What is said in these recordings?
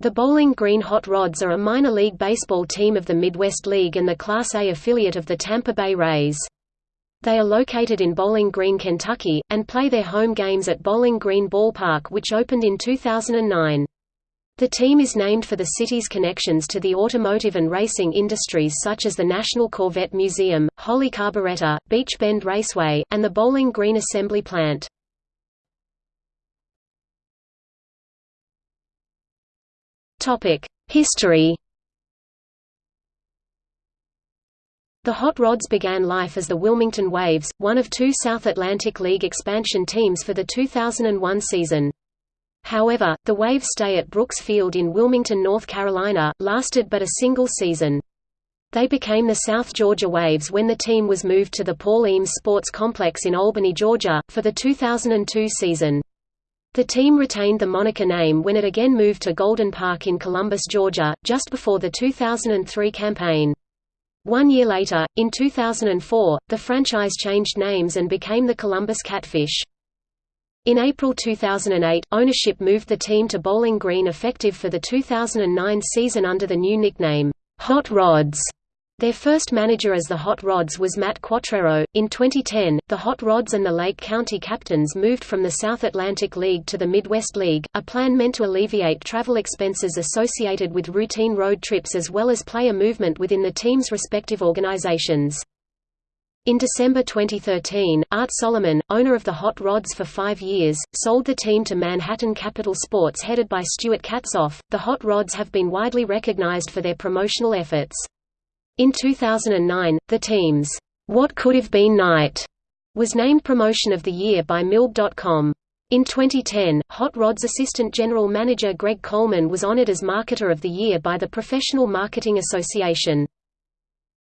The Bowling Green Hot Rods are a minor league baseball team of the Midwest League and the Class A affiliate of the Tampa Bay Rays. They are located in Bowling Green, Kentucky, and play their home games at Bowling Green Ballpark which opened in 2009. The team is named for the city's connections to the automotive and racing industries such as the National Corvette Museum, Holley Carburetor, Beach Bend Raceway, and the Bowling Green Assembly Plant. History The Hot Rods began life as the Wilmington Waves, one of two South Atlantic League expansion teams for the 2001 season. However, the Waves' stay at Brooks Field in Wilmington, North Carolina, lasted but a single season. They became the South Georgia Waves when the team was moved to the Paul Eames Sports Complex in Albany, Georgia, for the 2002 season. The team retained the moniker name when it again moved to Golden Park in Columbus, Georgia, just before the 2003 campaign. One year later, in 2004, the franchise changed names and became the Columbus Catfish. In April 2008, ownership moved the team to Bowling Green effective for the 2009 season under the new nickname, Hot Rods. Their first manager as the Hot Rods was Matt Quatraro. In 2010, the Hot Rods and the Lake County Captains moved from the South Atlantic League to the Midwest League, a plan meant to alleviate travel expenses associated with routine road trips as well as player movement within the team's respective organizations. In December 2013, Art Solomon, owner of the Hot Rods for five years, sold the team to Manhattan Capital Sports headed by Stuart Katzoff. The Hot Rods have been widely recognized for their promotional efforts. In 2009, the team's What Could Have Been Night was named Promotion of the Year by MILB.com. In 2010, Hot Rod's assistant general manager Greg Coleman was honored as Marketer of the Year by the Professional Marketing Association.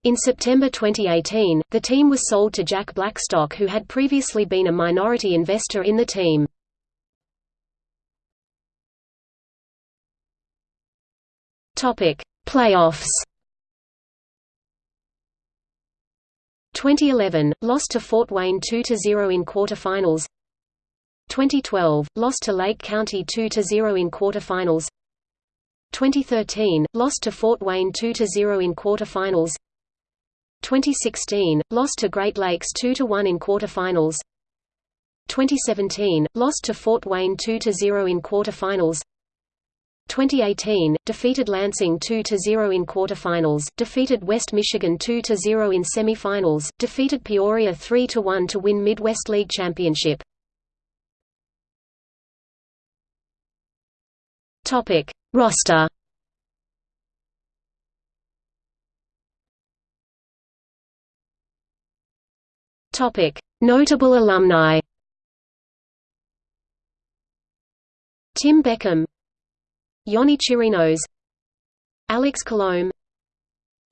In September 2018, the team was sold to Jack Blackstock who had previously been a minority investor in the team. Playoffs 2011 lost to Fort Wayne 2-0 in quarterfinals. 2012 lost to Lake County 2-0 in quarterfinals. 2013 lost to Fort Wayne 2-0 in quarterfinals. 2016 lost to Great Lakes 2-1 in quarterfinals. 2017 lost to Fort Wayne 2-0 in quarterfinals. 2018, defeated Lansing 2–0 in quarterfinals, defeated West Michigan 2–0 in semifinals, defeated Peoria 3–1 to win Midwest League Championship. Topic: Roster. Topic: Notable alumni. Tim Beckham Yonny Chirinos Alex Colomé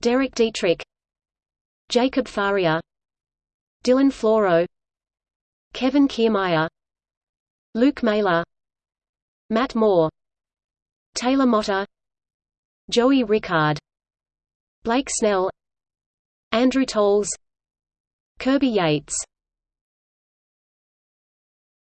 Derek Dietrich Jacob Faria Dylan Floro Kevin Kiermaier Luke Maile Matt Moore Taylor Motter Joey Rickard Blake Snell Andrew Toles Kirby Yates